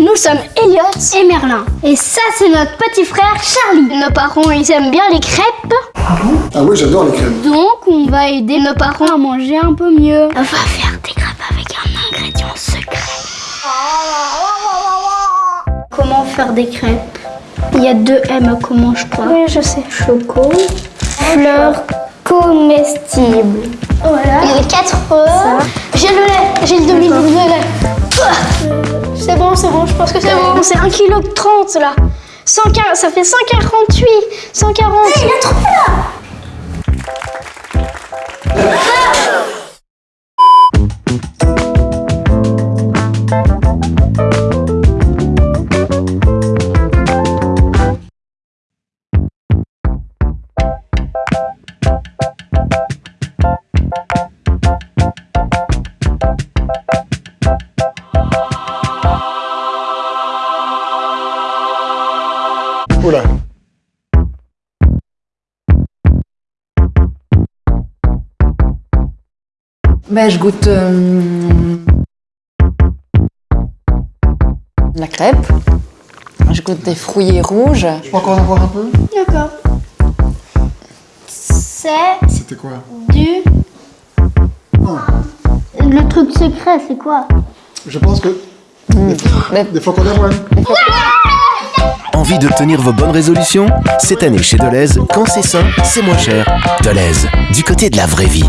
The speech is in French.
Nous sommes Elliot et Merlin. Et ça, c'est notre petit frère Charlie. Nos parents, ils aiment bien les crêpes. Ah oui, j'adore les crèmes. Donc, on va aider nos parents à manger un peu mieux. On va faire des crêpes avec un ingrédient secret. Comment faire des crêpes? Il y a deux M, comment je crois? Oui, je sais. Choco, fleurs comestibles. Voilà. Les 4 œufs. J'ai le lait, j'ai le demi-litre de lait. Pense que c'est bon. C'est 1 kg 30 là. 140, ça fait 148, 140. Il a trop là Ben, je goûte euh, la crêpe. Je goûte des fruits rouges. Je peux encore en avoir un peu? D'accord. C'est C'était quoi? du. Le truc secret, c'est quoi? Je pense que... Mais- Des flocons d'avoine. Envie de tenir vos bonnes résolutions? Cette année chez Deleuze, quand c'est sain, c'est moins cher. Deleuze, du côté de la vraie vie.